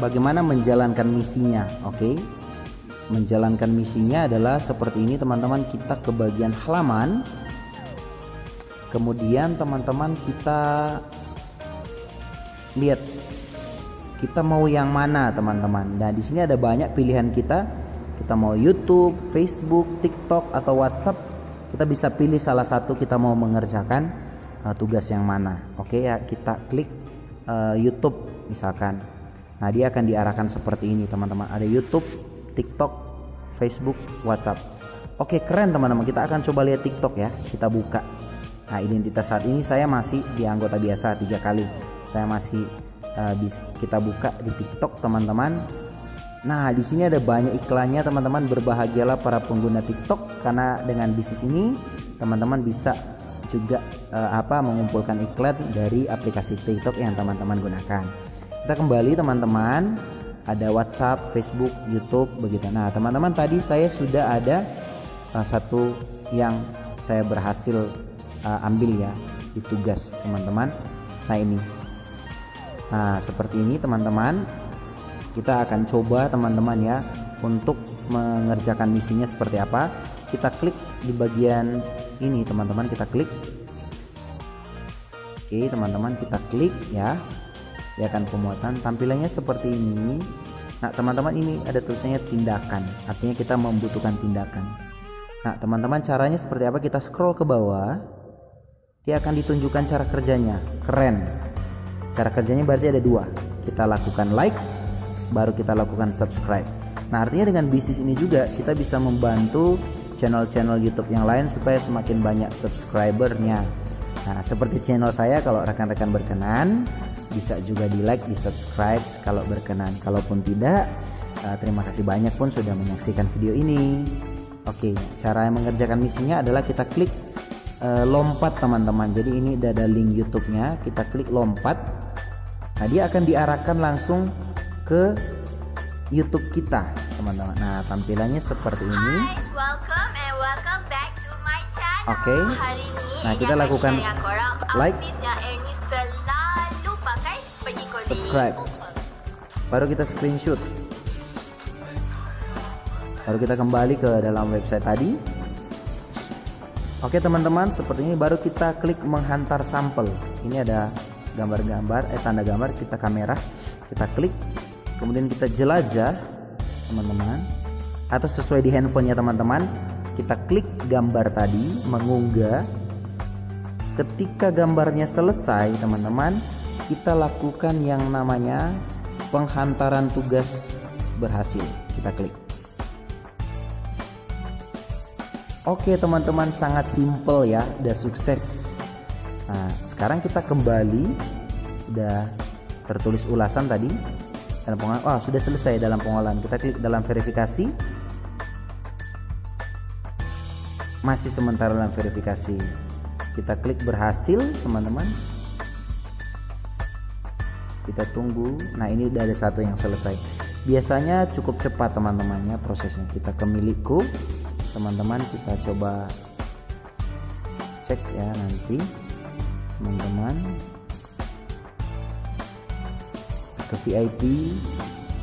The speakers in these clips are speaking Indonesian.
bagaimana menjalankan misinya oke? Okay? menjalankan misinya adalah seperti ini teman-teman. Kita ke bagian halaman. Kemudian teman-teman kita lihat. Kita mau yang mana teman-teman? Nah di sini ada banyak pilihan kita. Kita mau YouTube Facebook TikTok atau WhatsApp. Kita bisa pilih salah satu kita mau mengerjakan uh, tugas yang mana. Oke ya kita klik uh, YouTube misalkan nah dia akan diarahkan seperti ini teman-teman. Ada YouTube TikTok Facebook WhatsApp. Oke keren teman-teman. Kita akan coba lihat TikTok ya. Kita buka. Nah identitas saat ini saya masih di anggota biasa tiga kali. Saya masih uh, kita buka di TikTok teman-teman. Nah, di sini ada banyak iklannya teman-teman. Berbahagialah para pengguna TikTok karena dengan bisnis ini teman-teman bisa juga uh, apa mengumpulkan iklan dari aplikasi TikTok yang teman-teman gunakan. Kita kembali teman-teman, ada WhatsApp, Facebook, YouTube begitu. Nah, teman-teman tadi saya sudah ada uh, satu yang saya berhasil uh, ambil ya di tugas teman-teman. Nah, ini. Nah, seperti ini teman-teman kita akan coba teman-teman ya untuk mengerjakan misinya seperti apa kita klik di bagian ini teman-teman kita klik oke teman-teman kita klik ya ya akan pemuatan tampilannya seperti ini. Nah teman-teman ini ada tulisannya tindakan. Artinya kita membutuhkan tindakan. Nah teman-teman caranya seperti apa? Kita scroll ke bawah. Dia akan ditunjukkan cara kerjanya. Keren. Cara kerjanya berarti ada dua. Kita lakukan like baru kita lakukan subscribe. Nah artinya dengan bisnis ini juga kita bisa membantu channel-channel YouTube yang lain supaya semakin banyak subscribernya. Nah seperti channel saya kalau rekan-rekan berkenan bisa juga di like di subscribe kalau berkenan. Kalaupun tidak uh, terima kasih banyak pun sudah menyaksikan video ini. Oke cara mengerjakan misinya adalah kita klik uh, lompat teman-teman. Jadi ini ada link YouTube-nya. Kita klik lompat. Nah dia akan diarahkan langsung ke YouTube kita teman-teman. Nah tampilannya seperti ini. Oke. Okay. nah kita lakukan like subscribe. Baru kita screenshot. Baru kita kembali ke dalam website tadi. Oke teman-teman seperti ini baru kita klik menghantar sampel. Ini ada gambar-gambar eh tanda gambar kita kamera. Kita klik kemudian kita jelajah teman-teman. Atau sesuai di handphonenya teman-teman kita klik gambar tadi mengunggah. Ketika gambarnya selesai teman-teman kita lakukan yang namanya penghantaran tugas berhasil. Kita klik. Oke teman-teman sangat simple ya udah sukses. Nah sekarang kita kembali udah tertulis ulasan tadi. Dalam pengolahan oh sudah selesai dalam pengolahan. Kita klik dalam verifikasi. Masih sementara dalam verifikasi. Kita klik berhasil teman-teman kita tunggu. Nah ini udah ada satu yang selesai. Biasanya cukup cepat teman-temannya prosesnya. Kita ke milikku. Teman-teman kita coba cek ya nanti. Teman-teman. Ke VIP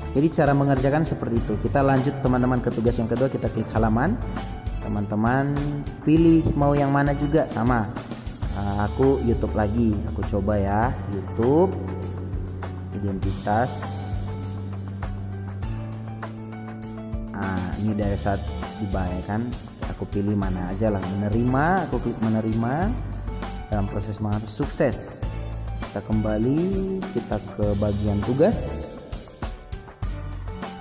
jadi cara mengerjakan seperti itu. Kita lanjut teman-teman ke tugas yang kedua. Kita klik halaman. Teman-teman pilih mau yang mana juga. Sama. Aku YouTube lagi. Aku coba ya YouTube identitas. Nah ini dari saat dibayarkan aku pilih mana aja lah menerima aku klik menerima. Dalam proses sukses. Kita kembali kita ke bagian tugas.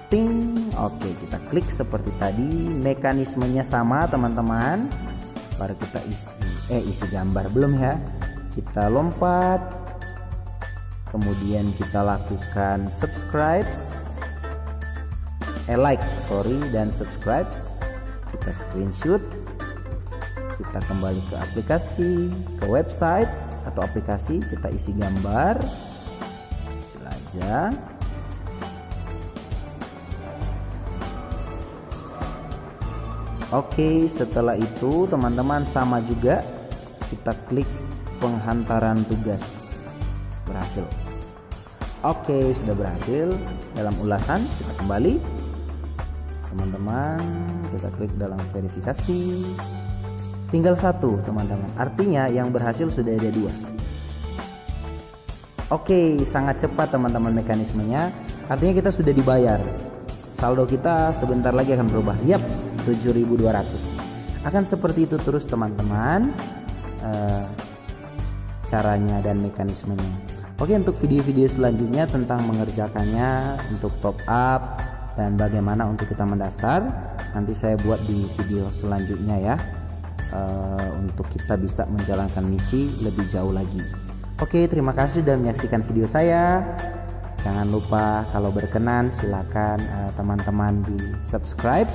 Ting oke kita klik seperti tadi. Mekanismenya sama teman-teman. Baru kita isi eh isi gambar belum ya? Kita lompat kemudian kita lakukan subscribe eh like sorry dan subscribe kita screenshot. Kita kembali ke aplikasi ke website atau aplikasi. Kita isi gambar. Jelajah Oke setelah itu teman-teman sama juga. Kita klik penghantaran tugas berhasil Oke, sudah berhasil dalam ulasan. Kita kembali. Teman-teman, kita klik dalam verifikasi. Tinggal satu, teman-teman. Artinya yang berhasil sudah ada dua. Oke, sangat cepat teman-teman mekanismenya. Artinya kita sudah dibayar. Saldo kita sebentar lagi akan berubah. Yap, 7.200. Akan seperti itu terus teman-teman. Uh, caranya dan mekanismenya. Oke, untuk video-video selanjutnya tentang mengerjakannya, untuk top up dan bagaimana untuk kita mendaftar, nanti saya buat di video selanjutnya ya. Uh, untuk kita bisa menjalankan misi lebih jauh lagi. Oke, terima kasih sudah menyaksikan video saya. Jangan lupa kalau berkenan silakan eh, teman-teman uh, di subscribe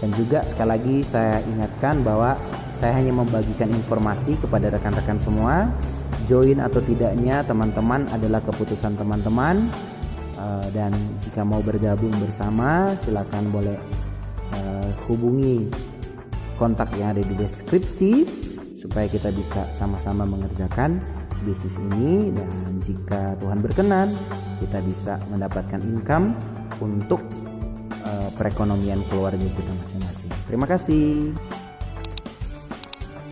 dan juga sekali lagi saya ingatkan bahwa saya hanya membagikan informasi kepada rekan-rekan semua. Join atau tidaknya teman-teman adalah keputusan teman-teman uh, dan jika mau bergabung bersama silakan boleh uh, hubungi kontak yang ada di deskripsi supaya kita bisa sama-sama mengerjakan bisnis ini dan jika Tuhan berkenan kita bisa mendapatkan income untuk uh, perekonomian keluarga kita masing-masing. Terima kasih.